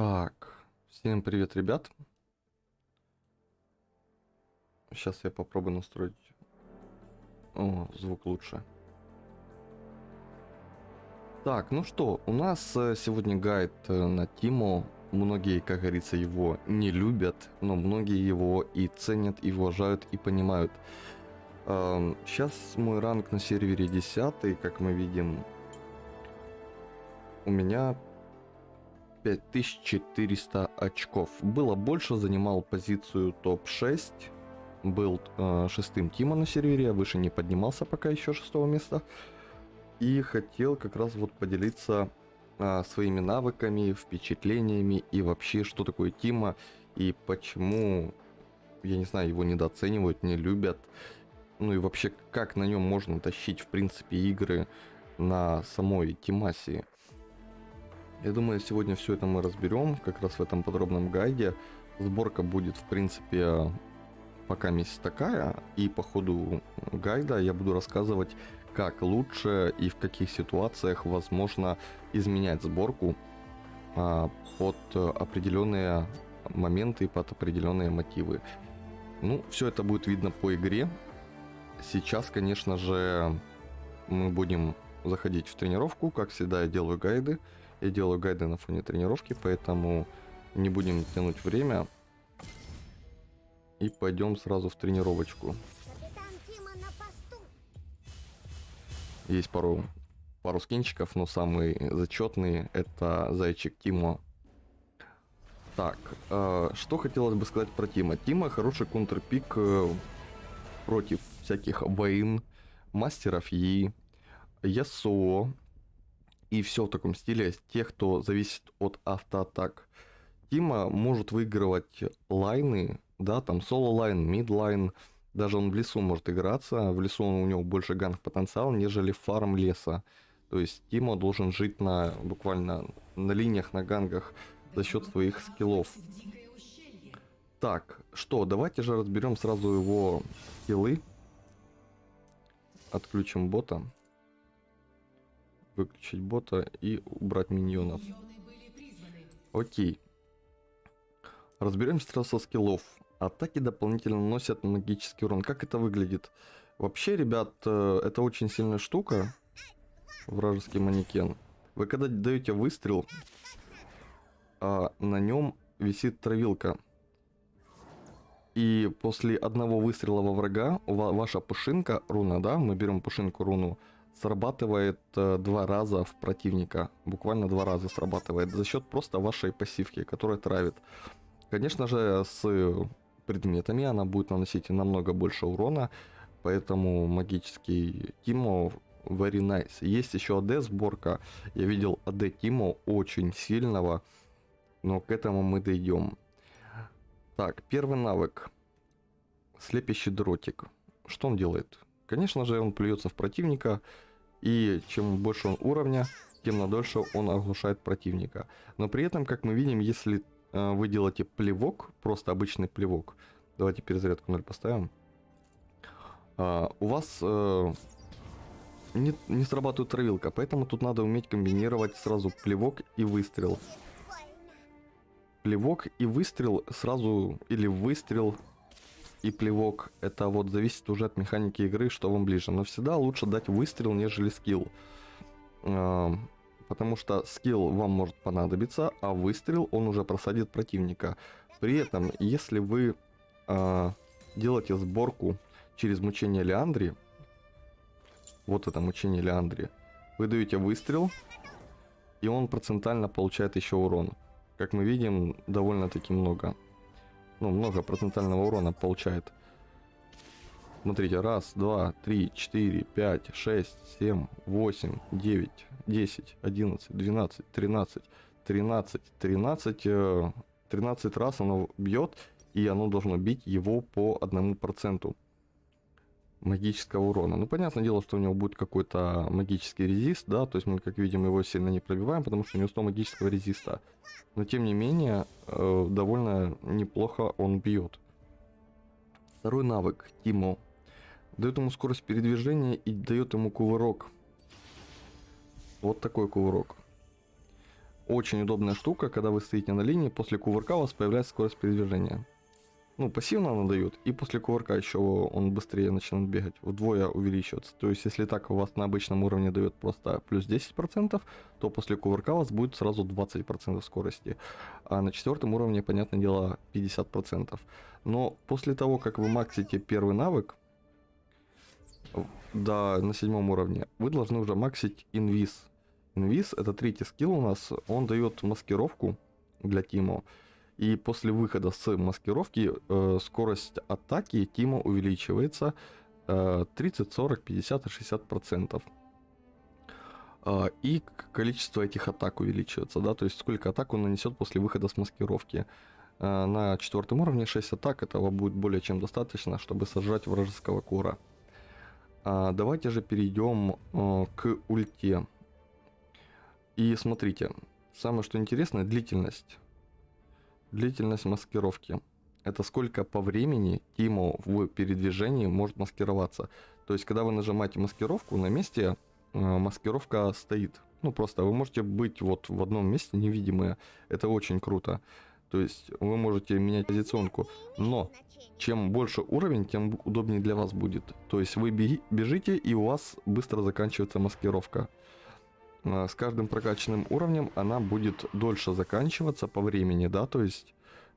Так, всем привет, ребят. Сейчас я попробую настроить... О, звук лучше. Так, ну что, у нас э, сегодня гайд э, на Тимо. Многие, как говорится, его не любят, но многие его и ценят, и уважают, и понимают. Сейчас мой ранг на сервере 10, как мы видим. У меня 5400 очков. Было больше, занимал позицию топ-6. Был э, шестым Тима на сервере, я выше не поднимался пока еще шестого места. И хотел как раз вот поделиться э, своими навыками, впечатлениями и вообще, что такое Тима и почему, я не знаю, его недооценивают, не любят. Ну и вообще, как на нем можно тащить, в принципе, игры на самой Тимасии. Я думаю, сегодня все это мы разберем, как раз в этом подробном гайде. Сборка будет, в принципе, пока месяц такая, и по ходу гайда я буду рассказывать, как лучше и в каких ситуациях возможно изменять сборку а, под определенные моменты, под определенные мотивы. Ну, все это будет видно по игре. Сейчас, конечно же, мы будем заходить в тренировку. Как всегда, я делаю гайды. Я делаю гайды на фоне тренировки, поэтому не будем тянуть время. И пойдем сразу в тренировочку. Есть пару, пару скинчиков, но самый зачетный это зайчик Тимо. Так, э, что хотелось бы сказать про Тима. Тима хороший контрпик э, против всяких Vayne, мастеров Yi, Yasuo, и все в таком стиле. Тех, кто зависит от автоатак. Teemo может выигрывать лайны, да, там solo lane, mid lane. Даже он в лесу может играться. В лесу у него больше gank потенциал, нежели фарм леса. То есть Teemo должен жить на буквально на линиях, на ганках за счет своих скиллов. Так, что, давайте же разберем сразу его скиллы. Отключим бота выключить бота и убрать миньонов. Окей. Разберемся сразу со скиллов. Атаки дополнительно наносят магический урон. Как это выглядит? Вообще, ребят, э, это очень сильная штука. Вражеский манекен. Вы когда даете выстрел, а на нем висит травилка. И после одного выстрела во врага, ваша пушинка, руна, да, мы берем пушинку руну, срабатывает э, два раза в противника. Буквально два раза срабатывает за счет просто вашей пассивки, которая травит. Конечно же, с предметами она будет наносить намного больше урона, поэтому магический Тимо very nice. Есть еще АД сборка. Я видел АД Тимо очень сильного, но к этому мы дойдем. Так, первый навык. Слепящий дротик. Что он делает? Конечно же, он плюется в противника, и чем больше он уровня, тем на дольше он оглушает противника. Но при этом, как мы видим, если э, вы делаете плевок, просто обычный плевок, давайте перезарядку 0 поставим, э, у вас э, не, не срабатывает травилка, поэтому тут надо уметь комбинировать сразу плевок и выстрел. Плевок и выстрел сразу, или выстрел и плевок. Это вот зависит уже от механики игры, что вам ближе. Но всегда лучше дать выстрел, нежели скилл. Потому что скилл вам может понадобиться, а выстрел он уже просадит противника. При этом, если вы э, делаете сборку через мучение Леандри, вот это мучение Леандри, вы даете выстрел, и он процентально получает еще урон. Как мы видим, довольно-таки много ну, много процентального урона получает. Смотрите, раз, два, три, четыре, пять, шесть, семь, восемь, девять, десять, одиннадцать, двенадцать, тринадцать, тринадцать, тринадцать, э, тринадцать раз оно бьет, и оно должно бить его по одному проценту магического урона. Ну, понятное дело, что у него будет какой-то магический резист, да, то есть мы, как видим, его сильно не пробиваем, потому что у него 100 магического резиста. Но, тем не менее, э, довольно неплохо он бьет. Второй навык, Тимо, дает ему скорость передвижения и дает ему кувырок. Вот такой кувырок. очень удобная штука, когда вы стоите на линии, после кувырка у вас появляется скорость передвижения. Ну, пассивно она дает, и после кувырка еще он быстрее начинает бегать, вдвое увеличиваться. То есть, если так у вас на обычном уровне дает просто плюс 10%, то после кувырка у вас будет сразу 20% скорости. А на четвертом уровне, понятное дело, 50%. Но после того, как вы максите первый навык, да, на седьмом уровне, вы должны уже максить инвиз. Инвиз это третий скилл у нас, он дает маскировку для Тимо. И после выхода с маскировки э, скорость атаки Тима увеличивается э, 30, 40, 50 и 60 процентов. Э, и количество этих атак увеличивается, да, то есть сколько атак он нанесет после выхода с маскировки. Э, на четвертом уровне 6 атак, этого будет более чем достаточно, чтобы сожрать вражеского кура. Э, давайте же перейдем э, к ульте. И смотрите, самое что интересное, длительность Длительность маскировки. Это сколько по времени Тимо в передвижении может маскироваться. То есть, когда вы нажимаете маскировку, на месте э, маскировка стоит. Ну, просто вы можете быть вот в одном месте невидимые. Это очень круто. То есть, вы можете менять позиционку. Но, чем больше уровень, тем удобнее для вас будет. То есть, вы бежите, и у вас быстро заканчивается маскировка. А, с каждым прокачанным уровнем она будет дольше заканчиваться по времени, да, то есть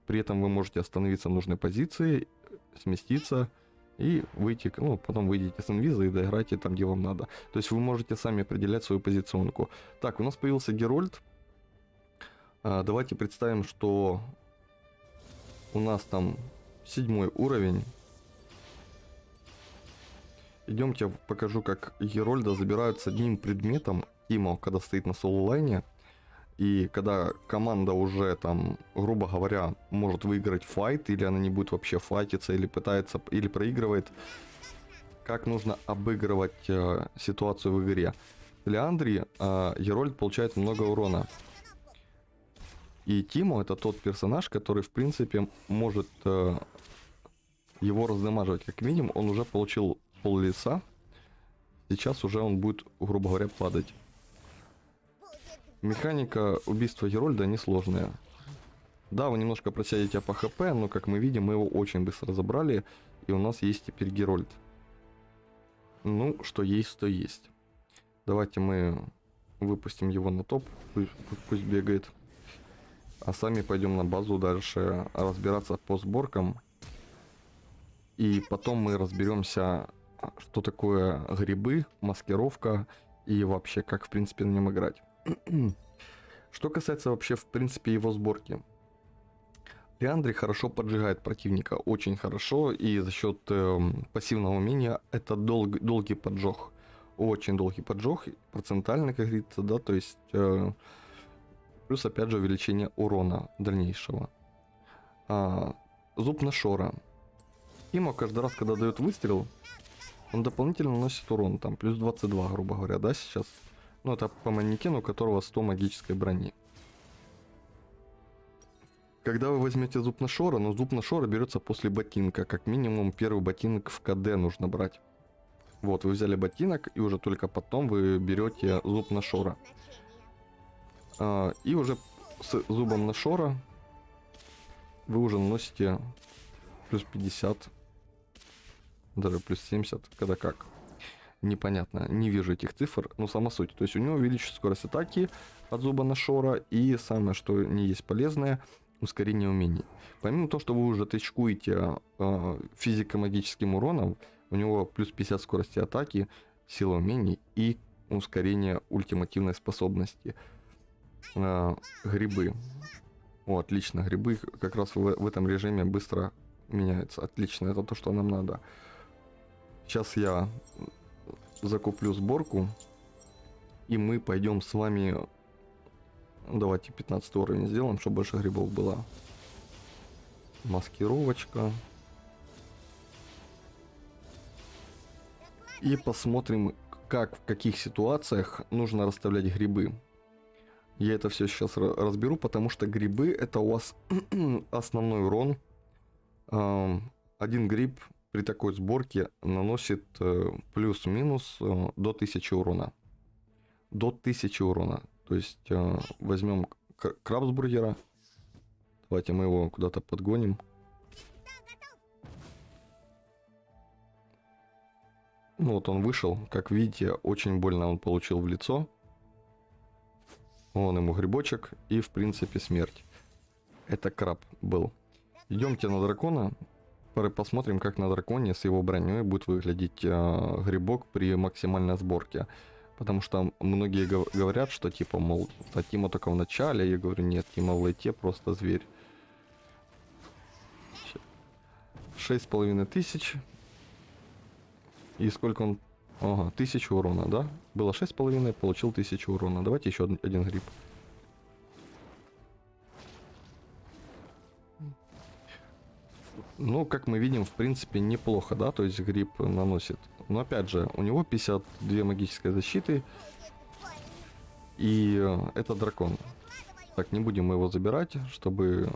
при этом вы можете остановиться в нужной позиции, сместиться и выйти, ну, потом выйдете с инвиза и доиграете там, где вам надо. То есть вы можете сами определять свою позиционку. Так, у нас появился Герольд. А, давайте представим, что у нас там седьмой уровень. Идемте покажу, как Герольда забирают с одним предметом Тимо, когда стоит на соло-лайне, и когда команда уже там, грубо говоря, может выиграть файт, или она не будет вообще файтиться, или пытается, или проигрывает, как нужно обыгрывать э, ситуацию в игре. Леандри э, Герольд получает много урона. И Тимо это тот персонаж, который в принципе может э, его раздамаживать. Как минимум он уже получил пол лица. Сейчас уже он будет, грубо говоря, падать. Механика убийства Герольда несложная. Да, вы немножко просядете по хп, но как мы видим, мы его очень быстро разобрали, и у нас есть теперь Герольд. Ну, что есть, то есть. Давайте мы выпустим его на топ, пусть, пусть бегает. А сами пойдем на базу дальше разбираться по сборкам. И потом мы разберемся, что такое грибы, маскировка и вообще как в принципе на нем играть. Что касается вообще, в принципе, его сборки. Леандри хорошо поджигает противника, очень хорошо, и за счет э, пассивного умения это долг, долгий поджог. Очень долгий поджог, процентально, как говорится, да, то есть... Э, плюс, опять же, увеличение урона дальнейшего. А, зуб на шора. Имо каждый раз, когда дает выстрел, он дополнительно наносит урон, там, плюс 22, грубо говоря, да, сейчас ну, это по манекену, у которого 100 магической брони. Когда вы возьмете зуб на шора, но зуб на шора берется после ботинка. Как минимум первый ботинок в КД нужно брать. Вот, вы взяли ботинок, и уже только потом вы берете зуб на шора. А, и уже с зубом на шора вы уже наносите плюс 50, даже плюс 70, когда как непонятно, не вижу этих цифр, но сама суть. То есть у него увеличится скорость атаки от зуба на шора, и самое, что не есть полезное, ускорение умений. Помимо того, что вы уже тычкуете э, физико-магическим уроном, у него плюс 50 скорости атаки, сила умений и ускорение ультимативной способности. Э, грибы. О, отлично, грибы как раз в, в этом режиме быстро меняются. Отлично, это то, что нам надо. Сейчас я закуплю сборку. И мы пойдем с вами... Давайте 15 уровень сделаем, чтобы больше грибов было. Маскировочка. И посмотрим, как, в каких ситуациях нужно расставлять грибы. Я это все сейчас разберу, потому что грибы это у вас основной урон. Один гриб при такой сборке наносит э, плюс-минус э, до 1000 урона. До 1000 урона. То есть э, возьмем кра- крабсбургера. Давайте мы его куда-то подгоним. Ну вот он вышел, как видите, очень больно он получил в лицо. Вон ему грибочек и в принципе смерть. Это краб был. Идемте на дракона. Посмотрим, как на драконе с его броней будет выглядеть э, грибок при максимальной сборке. Потому что многие гов- говорят, что типа, мол, а Тима только в начале. Я говорю, нет, Тима в лейте просто зверь. Шесть с половиной тысяч. И сколько он... Ага, тысячу урона, да? Было шесть с половиной, получил тысячу урона. Давайте еще один гриб. Ну, как мы видим, в принципе, неплохо, да, то есть гриб наносит. Но опять же, у него 52 магической защиты, и э, это дракон. Так, не будем его забирать, чтобы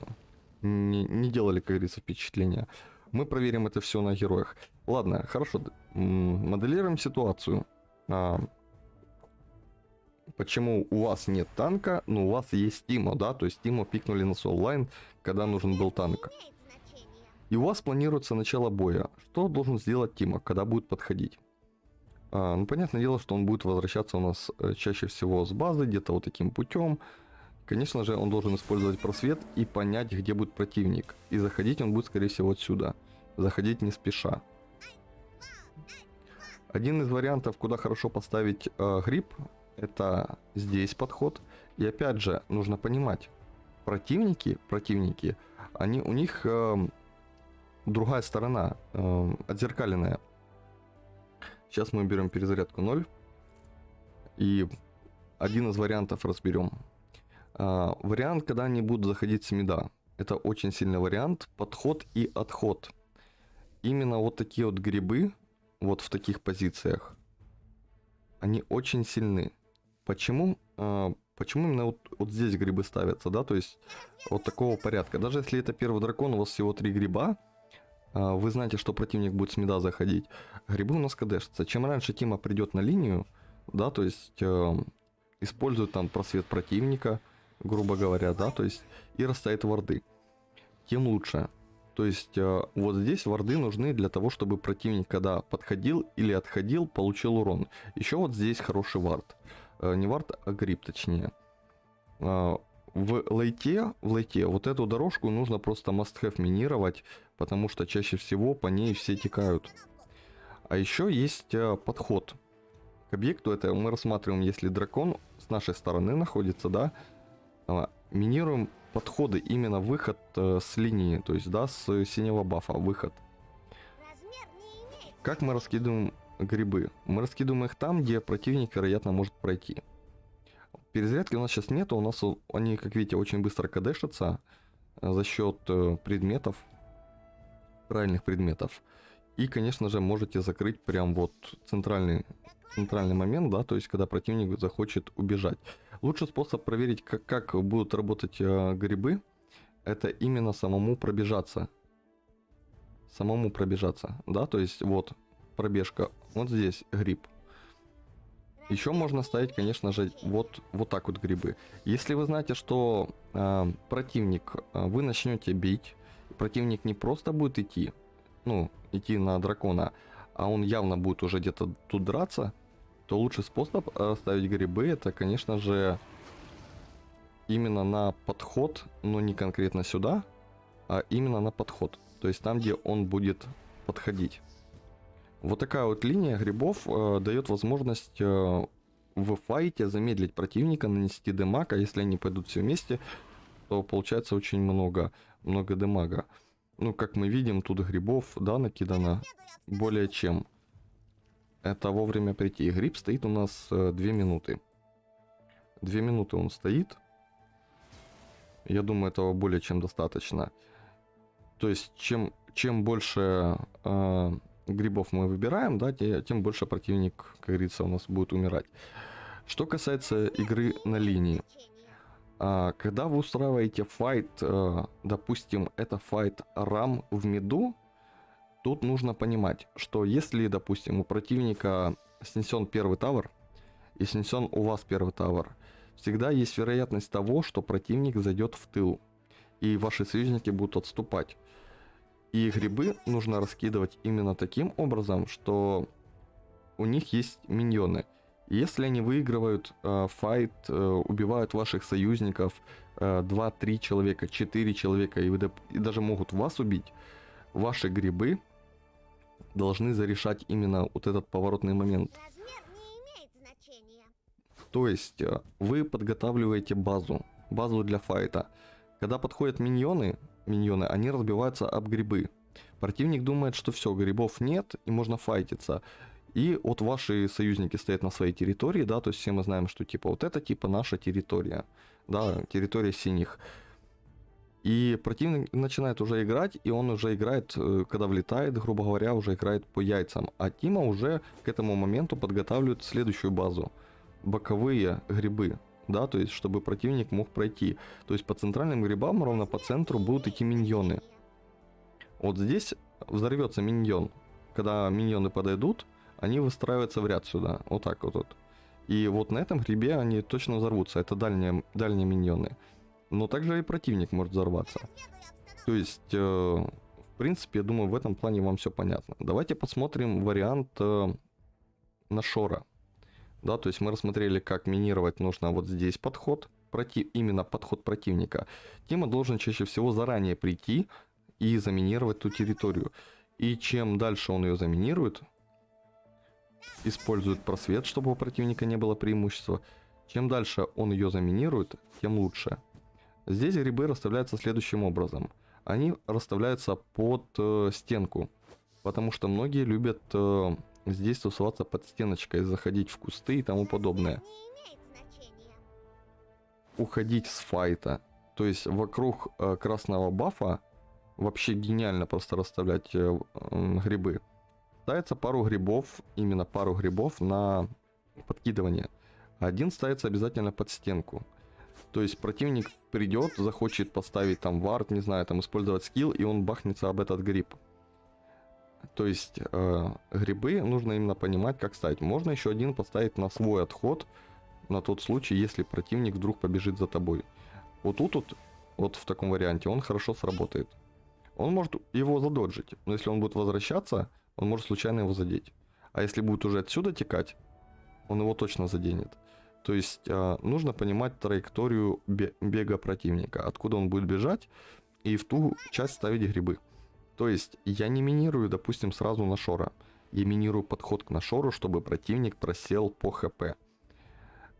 не, не делали, как говорится, впечатления. Мы проверим это все на героях. Ладно, хорошо, моделируем ситуацию. А, почему у вас нет танка, но у вас есть Тимо, да, то есть Тимо пикнули на соло-лайн, когда нужен был танк. И у вас планируется начало боя. Что должен сделать Тима, когда будет подходить? А, ну, понятное дело, что он будет возвращаться у нас э, чаще всего с базы, где-то вот таким путем. Конечно же, он должен использовать просвет и понять, где будет противник. И заходить он будет, скорее всего, отсюда. Заходить не спеша. Один из вариантов, куда хорошо поставить э, гриб, это здесь подход. И опять же, нужно понимать, противники, противники, они, у них эм, другая сторона, эм, отзеркаленная. Сейчас мы берем перезарядку 0. И один из вариантов разберем. А, вариант, когда они будут заходить с мида. Это очень сильный вариант. Подход и отход. Именно вот такие вот грибы, вот в таких позициях, они очень сильны. Почему? А, почему именно вот, вот здесь грибы ставятся, да? То есть вот такого порядка. Даже если это первый дракон, у вас всего три гриба, вы знаете, что противник будет с мида заходить. Грибы у нас кадешатся. Чем раньше Тима придет на линию, да, то есть э, использует там просвет противника, грубо говоря, да, то есть и расставит варды, тем лучше. То есть э, вот здесь варды нужны для того, чтобы противник, когда подходил или отходил, получил урон. Еще вот здесь хороший вард. Э, не вард, а гриб точнее. Э, в лейте, в лейте вот эту дорожку нужно просто must-have минировать, потому что чаще всего по ней все текают. А еще есть э, подход к объекту. Это мы рассматриваем, если дракон с нашей стороны находится, да, а, минируем подходы, именно выход э, с линии, то есть, да, с синего бафа, выход. Как мы раскидываем грибы? Мы раскидываем их там, где противник, вероятно, может пройти. Перезарядки у нас сейчас нету, у нас они, как видите, очень быстро кадешатся э, за счет э, предметов, правильных предметов. И, конечно же, можете закрыть прям вот центральный, центральный момент, да, то есть когда противник захочет убежать. Лучший способ проверить, как, как будут работать э, грибы, это именно самому пробежаться. Самому пробежаться, да, то есть вот пробежка, вот здесь гриб. Еще можно ставить, конечно же, вот, вот так вот грибы. Если вы знаете, что э, противник, э, вы начнете бить, противник не просто будет идти, ну, идти на дракона, а он явно будет уже где-то тут драться, то лучший способ э, ставить грибы, это, конечно же, именно на подход, но не конкретно сюда, а именно на подход. То есть там, где он будет подходить. Вот такая вот линия грибов э, дает возможность э, в файте замедлить противника, нанести демаг, а если они пойдут все вместе, то получается очень много, много демага. Ну, как мы видим, тут грибов, да, накидано более чем. Это вовремя прийти. Гриб стоит у нас э, 2 минуты. 2 минуты он стоит. Я думаю, этого более чем достаточно. То есть, чем, чем больше э, грибов мы выбираем, да, те- тем больше противник, как говорится, у нас будет умирать. Что касается игры на линии. А, когда вы устраиваете файт, э, допустим, это файт рам в миду, тут нужно понимать, что если, допустим, у противника снесен первый тавер и снесен у вас первый тавер, всегда есть вероятность того, что противник зайдет в тыл, и ваши союзники будут отступать. И грибы нужно раскидывать именно таким образом, что у них есть миньоны. Если они выигрывают э, файт, э, убивают ваших союзников, э, 2-3 человека, 4 человека, и, вы, и даже могут вас убить, ваши грибы должны зарешать именно вот этот поворотный момент. То есть э, вы подготавливаете базу, базу для файта. Когда подходят миньоны, миньоны, они разбиваются об грибы. Противник думает, что все, грибов нет и можно файтиться. И вот ваши союзники стоят на своей территории, да, то есть все мы знаем, что типа вот это типа наша территория, да, территория синих. И противник начинает уже играть, и он уже играет, э, когда влетает, грубо говоря, уже играет по яйцам. А Тима уже к этому моменту подготавливает следующую базу. Боковые грибы, да, то есть чтобы противник мог пройти. То есть по центральным грибам, ровно по центру, будут идти миньоны. Вот здесь взорвется миньон. Когда миньоны подойдут, они выстраиваются в ряд сюда, вот так вот. вот. И вот на этом грибе они точно взорвутся, это дальние, дальние миньоны. Но также и противник может взорваться. То есть, э, в принципе, я думаю, в этом плане вам все понятно. Давайте посмотрим вариант э, на Шора. Да, то есть мы рассмотрели, как минировать нужно вот здесь подход, против, именно подход противника. Тима должен чаще всего заранее прийти и заминировать ту территорию. И чем дальше он ее заминирует, использует просвет, чтобы у противника не было преимущества. Чем дальше он ее заминирует, тем лучше. Здесь грибы расставляются следующим образом. Они расставляются под э, стенку, потому что многие любят э, здесь тусоваться под стеночкой, заходить в кусты и тому подобное. Уходить с файта. То есть вокруг э, красного бафа вообще гениально просто расставлять э, грибы. Ставится пару грибов, именно пару грибов на подкидывание. Один ставится обязательно под стенку. То есть противник придет, захочет поставить там вард, не знаю, там использовать скилл, и он бахнется об этот гриб. То есть э, грибы нужно именно понимать, как ставить. Можно еще один поставить на свой отход, на тот случай, если противник вдруг побежит за тобой. Вот тут вот, вот в таком варианте он хорошо сработает. Он может его задоджить, но если он будет возвращаться, он может случайно его задеть. А если будет уже отсюда текать, он его точно заденет. То есть э, нужно понимать траекторию бе- бега противника, откуда он будет бежать, и в ту часть ставить грибы. То есть я не минирую, допустим, сразу на шора. Я минирую подход к нашору, чтобы противник просел по хп.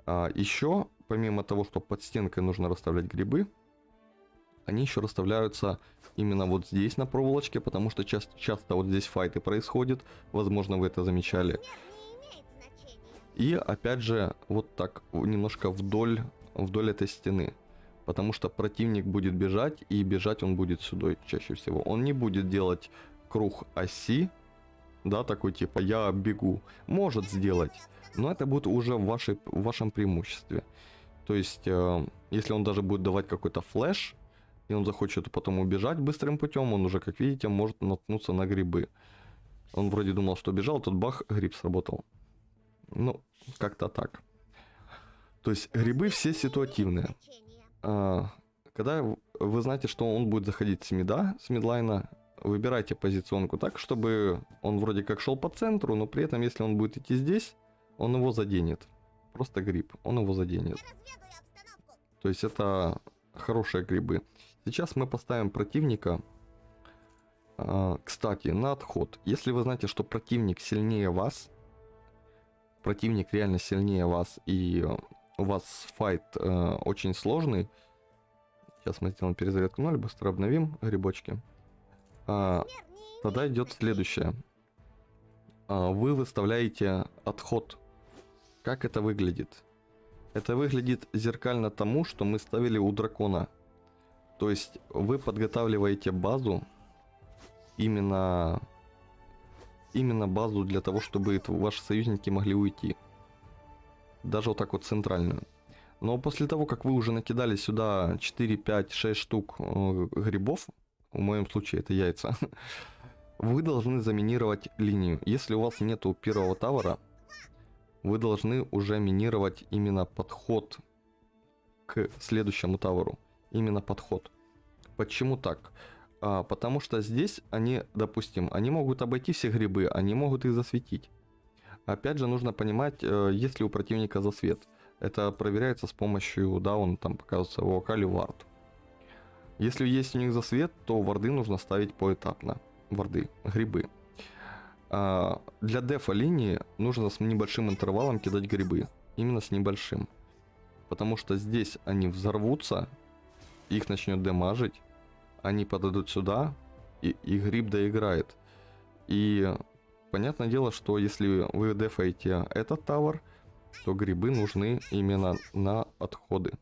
А, еще, помимо того, что под стенкой нужно расставлять грибы, они еще расставляются именно вот здесь на проволочке, потому что часто, часто вот здесь файты происходят. Возможно, вы это замечали. И опять же, вот так немножко вдоль, вдоль этой стены. Потому что противник будет бежать, и бежать он будет сюда чаще всего. Он не будет делать круг оси, да, такой типа я бегу. Может сделать, но это будет уже в, вашей, в вашем преимуществе. То есть, э, если он даже будет давать какой-то флеш, и он захочет потом убежать быстрым путем, он уже, как видите, может наткнуться на грибы. Он вроде думал, что бежал, тут бах, гриб сработал. Ну, как-то так. То есть грибы все ситуативные. А, Когда вы знаете, что он будет заходить с мида, с мидлайна, выбирайте позиционку так, чтобы он вроде как шел по центру, но при этом, если он будет идти здесь, он его заденет. Просто гриб, он его заденет. То есть это хорошие грибы. Сейчас мы поставим противника. а, Кстати, на отход. Если вы знаете, что противник сильнее вас, противник реально сильнее вас, и у вас файт э, очень сложный. Сейчас мы сделаем перезарядку 0, быстро обновим грибочки. А, Тогда идет следующее. А, Вы выставляете отход. Как это выглядит? Это выглядит зеркально тому, что мы ставили у дракона. То есть вы подготавливаете базу именно именно базу для того, чтобы ваши союзники могли уйти. Даже вот так вот центральную. Но после того, как вы уже накидали сюда 4, 5, 6 штук э, грибов, в моем случае это яйца, вы должны заминировать линию. Если у вас нету первого тавера, вы должны уже минировать именно подход к следующему таверу. Именно подход. Почему так? А, потому что здесь они, допустим, они могут обойти все грибы, они могут их засветить. Опять же, нужно понимать, э, есть ли у противника засвет. Это проверяется с помощью, да, он там показывается в вокале вард. Если есть у них засвет, то варды нужно ставить поэтапно. Варды, грибы. А, для дефа линии нужно с небольшим интервалом кидать грибы. Именно с небольшим. Потому что здесь они взорвутся, их начнет демажить, они подойдут сюда, и, и гриб доиграет. И понятное дело, что если вы дефаете этот тавер, то грибы нужны именно на отходы.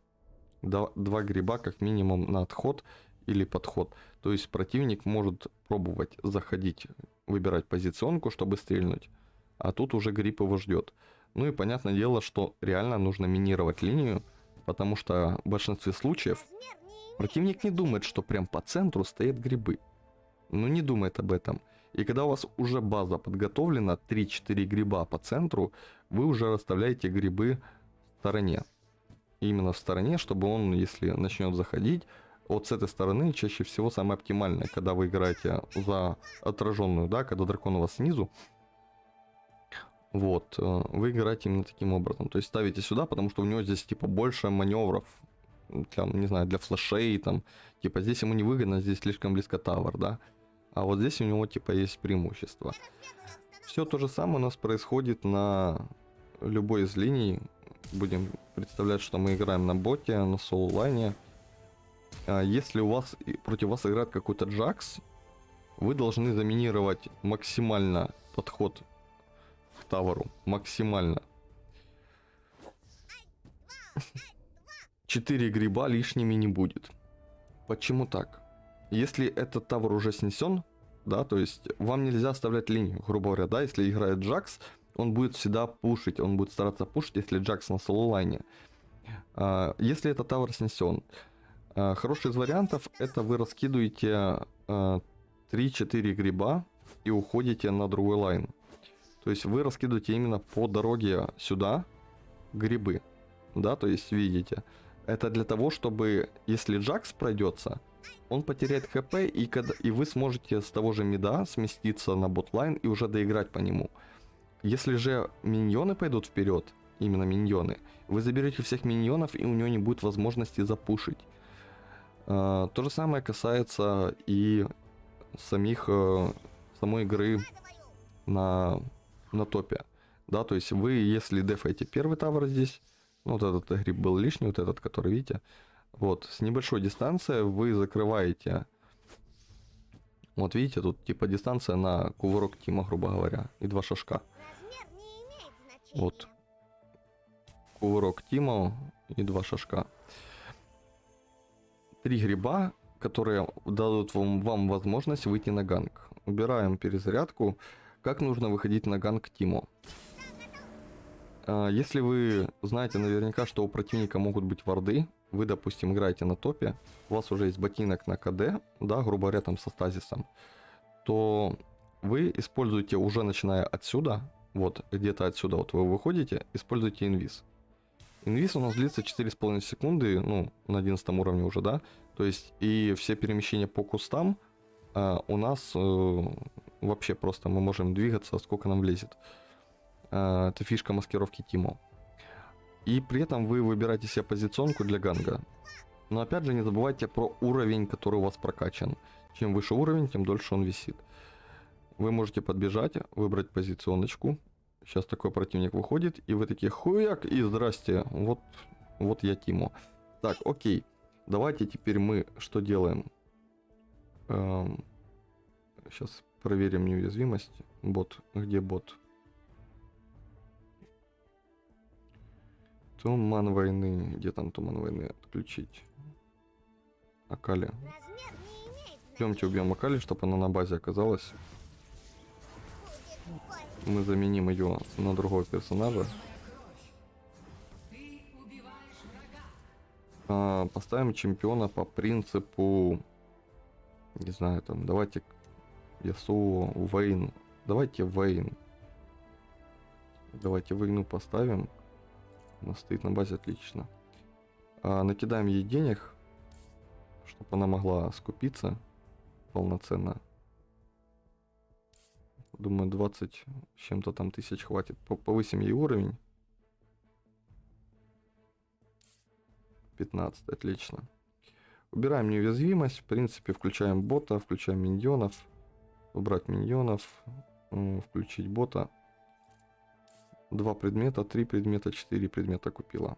Два, гриба как минимум на отход или подход. То есть противник может пробовать заходить, выбирать позиционку, чтобы стрельнуть, а тут уже гриб его ждет. Ну и понятное дело, что реально нужно минировать линию, потому что в большинстве случаев Противник не думает, что прям по центру стоят грибы. Ну не думает об этом. И когда у вас уже база подготовлена, 3-4 гриба по центру, вы уже расставляете грибы в стороне. Именно в стороне, чтобы он, если начнет заходить, вот с этой стороны чаще всего самое оптимальное, когда вы играете за отраженную, да, когда дракон у вас снизу. Вот, э, вы играете именно таким образом. То есть ставите сюда, потому что у него здесь типа больше маневров, для, не знаю, для флешей, там, типа здесь ему невыгодно, здесь слишком близко тавер, да. А вот здесь у него типа есть преимущество. Все то же самое у нас происходит на любой из линий. Будем представлять, что мы играем на боте, на соул-лайне. А Если у вас против вас играет какой-то Джакс, вы должны заминировать максимально подход к таверу. Максимально. Четыре гриба лишними не будет. Почему так? Если этот тавер уже снесен, да, то есть вам нельзя оставлять линию, грубо говоря, да, если играет Джакс, он будет всегда пушить, он будет стараться пушить, если Джакс на соло-лайне. А, Если этот тавер снесен, а, хороший из вариантов это вы раскидываете а, 3-4 гриба и уходите на другой лайн. То есть вы раскидываете именно по дороге сюда грибы, да, то есть видите. Это для того, чтобы, если Джакс пройдется, он потеряет хп, и, когда, и вы сможете с того же мида сместиться на ботлайн и уже доиграть по нему. Если же миньоны пойдут вперед, именно миньоны, вы заберете всех миньонов, и у него не будет возможности запушить. А, то же самое касается и самих, э, самой игры на, на топе. Да, то есть вы, если дефаете первый тавер здесь, ну, вот этот гриб был лишний, вот этот, который, видите, вот, с небольшой дистанции вы закрываете, вот видите, тут типа дистанция на кувырок Тима, грубо говоря, и два шажка. Вот. Кувырок Тима и два шажка. Три гриба, которые дадут вам, вам возможность выйти на ганг. Убираем перезарядку. Как нужно выходить на ганг Тиму? А, Если вы знаете наверняка, что у противника могут быть варды, вы, допустим, играете на топе, у вас уже есть ботинок на КД, да, грубо говоря, там со стазисом, то вы используете уже начиная отсюда, вот где-то отсюда вот вы выходите, используйте инвиз. Инвиз у нас длится 4,5 секунды, ну, на 11 уровне уже, да, то есть и все перемещения по кустам а, у нас э, вообще просто мы можем двигаться, сколько нам влезет. А, это фишка маскировки Тимо. И при этом вы выбираете себе позиционку для ганга. Но опять же не забывайте про уровень, который у вас прокачан. Чем выше уровень, тем дольше он висит. Вы можете подбежать, выбрать позиционочку. Сейчас такой противник выходит, и вы такие хуяк, и здрасте, вот, вот я Тимо. Так, окей, давайте теперь мы что делаем? сейчас проверим неуязвимость. Бот, где бот? Туман войны. Где там туман войны? Отключить. Акали. Идемте убьем Акали, чтобы она на базе оказалась. Мы заменим ее на другого персонажа. А, поставим чемпиона по принципу... Не знаю, там, давайте Ясу, Вейн. Давайте Вейн. Давайте Вейну поставим. Она стоит на базе отлично. А, накидаем ей денег, чтобы она могла скупиться полноценно. Думаю, 20 с чем-то там тысяч хватит. По- Повысим ей уровень. 15, отлично. Убираем неуязвимость. В принципе, включаем бота, включаем миньонов. Убрать миньонов. Включить бота. Два предмета, три предмета, четыре предмета купила.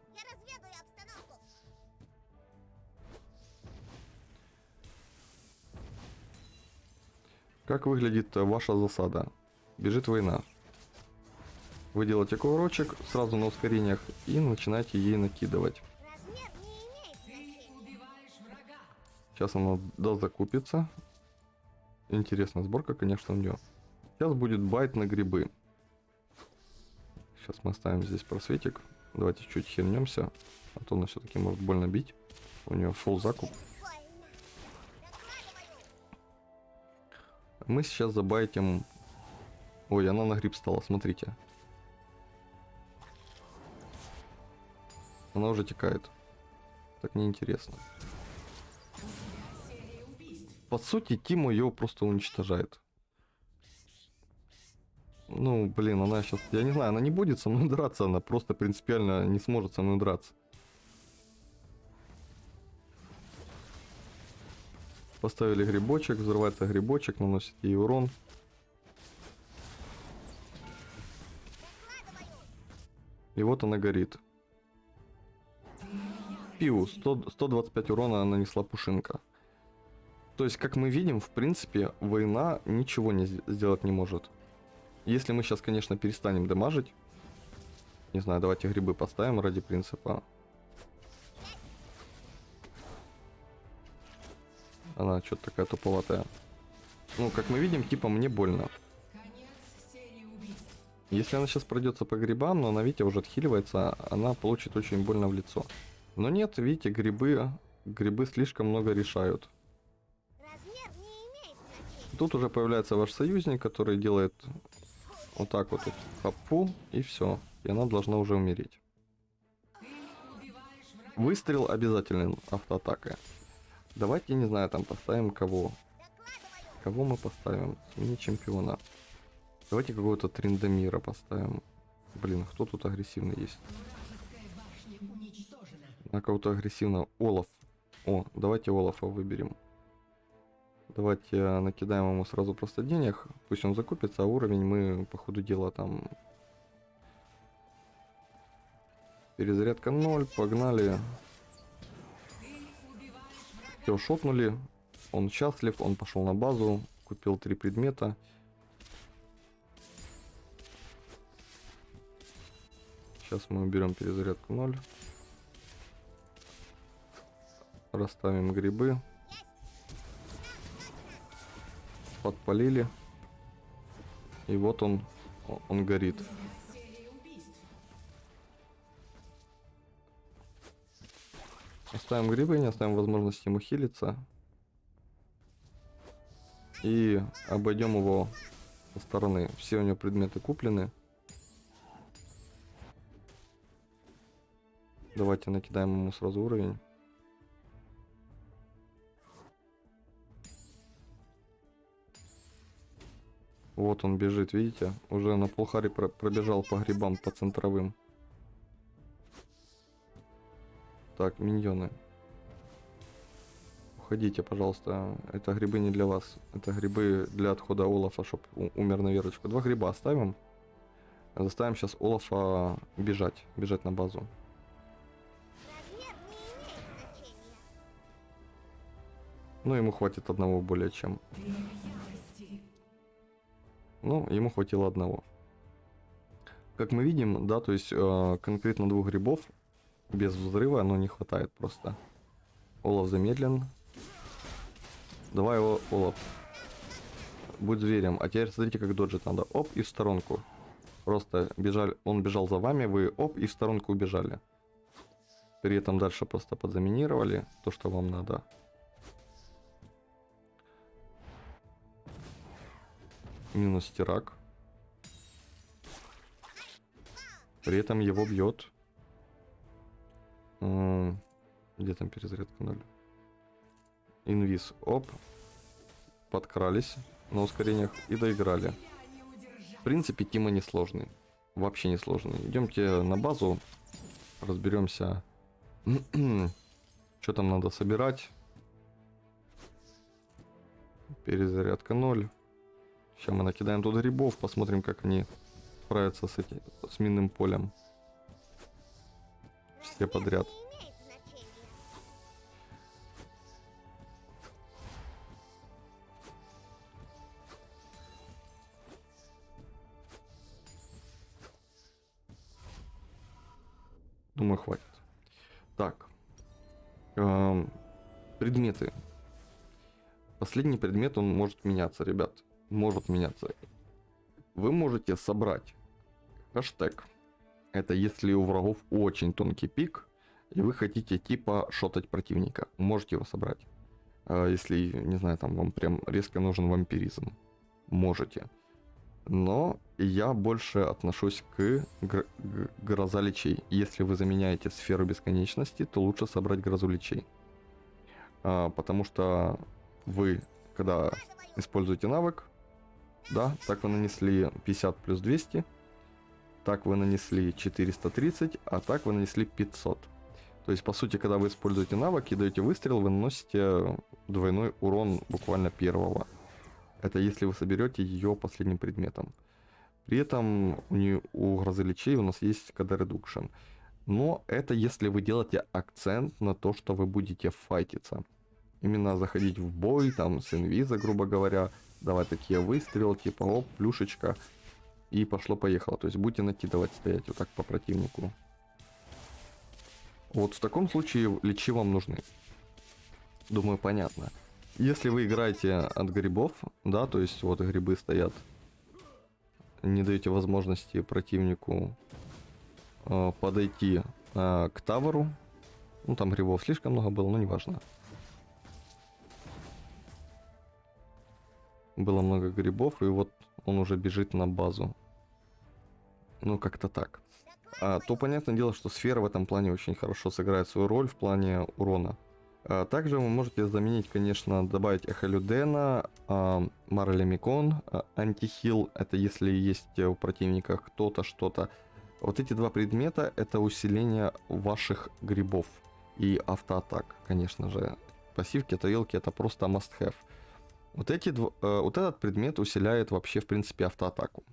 Как выглядит э, ваша засада? Бежит война. Вы делаете кувырочек сразу на ускорениях и начинаете ей накидывать. Сейчас она дозакупится. Интересная сборка, конечно, у нее. Сейчас будет байт на грибы. Сейчас мы оставим здесь просветик. Давайте чуть хернемся. А то она все-таки может больно бить. У нее фул закуп. Мы сейчас забайтим... Ой, она на гриб стала, смотрите. Она уже текает. Так неинтересно. По сути, Тиму ее просто уничтожает. Ну, блин, она сейчас... Я не знаю, она не будет со мной драться, она просто принципиально не сможет со мной драться. Поставили грибочек, взрывается грибочек, наносит ей урон. И вот она горит. Пиу, 100, 125 урона нанесла пушинка. То есть, как мы видим, в принципе, война ничего не сд- сделать не может. Если мы сейчас, конечно, перестанем дамажить. Не знаю, давайте грибы поставим ради принципа. Она что-то такая туповатая. Ну, как мы видим, типа мне больно. Если она сейчас пройдется по грибам, но она, видите, уже отхиливается, она получит очень больно в лицо. Но нет, видите, грибы, грибы слишком много решают. Тут уже появляется ваш союзник, который делает вот так вот, вот хапу, и все. И она должна уже умереть. Выстрел обязательный автоатакой. Давайте, не знаю, там поставим кого. Кого мы поставим? Смени чемпиона. Давайте какого-то Триндамира поставим. Блин, кто тут агрессивный есть? На кого-то агрессивного. Олаф. О, давайте Олафа выберем. Давайте э, накидаем ему сразу просто денег. Пусть он закупится, а уровень мы по ходу дела там... Перезарядка 0, погнали. Все, шотнули. Он счастлив, он пошел на базу, купил три предмета. Сейчас мы уберем перезарядку 0. Расставим грибы. Подпалили. И вот он, он горит. Оставим грибы, не оставим возможности ему хилиться. И обойдем его со стороны. Все у него предметы куплены. Давайте накидаем ему сразу уровень. Вот он бежит, видите? Уже на полхари про- пробежал по грибам, по центровым. Так, миньоны. Уходите, пожалуйста. Это грибы не для вас. Это грибы для отхода Олафа, чтоб у- умер на веточку. Два гриба оставим. Заставим сейчас Олафа бежать. Бежать на базу. Значения. Ну, ему хватит одного более чем. Ну, ему хватило одного. Как мы видим, да, то есть э, конкретно двух грибов без взрыва, но не хватает просто. Олаф замедлен. Давай, О- Олаф. Будь зверем. А теперь смотрите, как доджить надо. Оп, и в сторонку. Просто бежали, он бежал за вами, вы оп, и в сторонку убежали. При этом дальше просто подзаминировали то, что вам надо. Минус стирак. При этом его бьет. М, Где там перезарядка 0? Инвиз, оп. Подкрались на ускорениях и доиграли. В принципе, Тима не сложный. Вообще не сложный. Идемте на базу, разберемся, что там надо собирать. Перезарядка 0. Сейчас мы накидаем тут грибов, посмотрим, как они справятся с, этим, с минным полем. Все подряд. Думаю, хватит. Так. Эм, предметы. Последний предмет, он может меняться, ребят. Может меняться. Вы можете собрать хэштег. Это если у врагов очень тонкий пик, и вы хотите типа шотать противника. Можете его собрать. Э, Если, не знаю, там вам прям резко нужен вампиризм. Можете. Но я больше отношусь к гр- гроза лечей. Если вы заменяете сферу бесконечности, то лучше собрать грозу лечей. А, потому что вы, когда используете навык, да, так вы нанесли 50 плюс 200, так вы нанесли 430, а так вы нанесли 500. То есть, по сути, когда вы используете навык и даете выстрел, вы наносите двойной урон буквально первого. Это если вы соберете ее последним предметом. При этом у, нее, у грозы лечей у нас есть КД редукшн. Но это если вы делаете акцент на то, что вы будете файтиться. Именно заходить в бой, там, с инвиза, грубо говоря, давать такие выстрелы, типа, оп, плюшечка, и пошло-поехало. То есть будете накидывать, стоять вот так по противнику. Вот в таком случае лечи вам нужны. Думаю, понятно. Если вы играете от грибов, да, то есть вот грибы стоят, не даете возможности противнику э, подойти э, к таверу. Ну, там грибов слишком много было, но неважно. Было много грибов, и вот он уже бежит на базу. Ну, как-то так. А, то понятное дело, что сфера в этом плане очень хорошо сыграет свою роль в плане урона. А, также вы можете заменить, конечно, добавить Эхолюдена, а, Марлемикон, а, Антихил, это если есть у противника кто-то, что-то. Вот эти два предмета это усиление ваших грибов и автоатак, конечно же. Пассивки, тарелки это просто must-have. Вот, эти, э, вот этот предмет усиляет вообще, в принципе, автоатаку.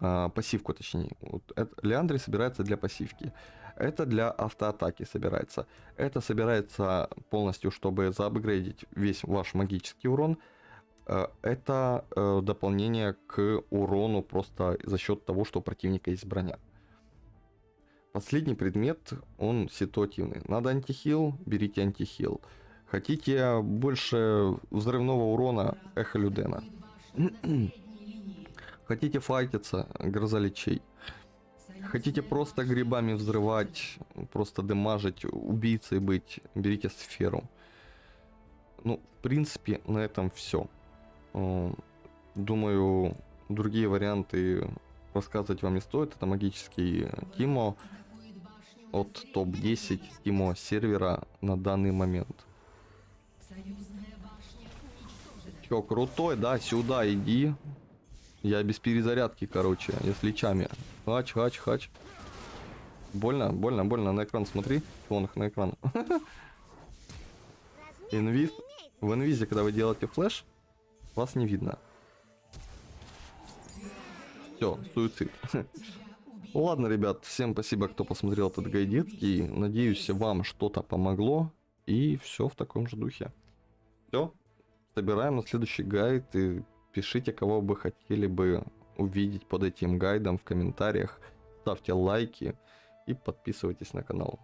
А, пассивку, точнее. Вот это, Леандри собирается для пассивки. Это для автоатаки собирается. Это собирается полностью, чтобы заапгрейдить весь ваш магический урон. Э, Это э, дополнение к урону просто за счет того, что у противника есть броня. Последний предмет, он ситуативный. Надо антихил, берите антихил. Хотите больше взрывного урона, эхо Людена. Хотите файтиться, гроза лечей. Хотите просто грибами взрывать, просто демажить, убийцей быть, берите сферу. Ну, в принципе, на этом все. Думаю, другие варианты рассказывать вам не стоит. Это магический Тимо от топ-10 Тимо сервера на данный момент. Чё, крутой, да, сюда иди. Я без перезарядки, короче, я с лечами. Хач, хач, хач. Больно, больно, больно. На экран смотри. Вон на экран. Инвиз. В инвизе, когда вы делаете флеш, вас не видно. Все, суицид. Ладно, ребят, всем спасибо, кто посмотрел этот гайдит. И надеюсь, вам что-то помогло. И все в таком же духе. Все, собираем на следующий гайд. И пишите, кого бы хотели бы увидеть под этим гайдом в комментариях. Ставьте лайки и подписывайтесь на канал.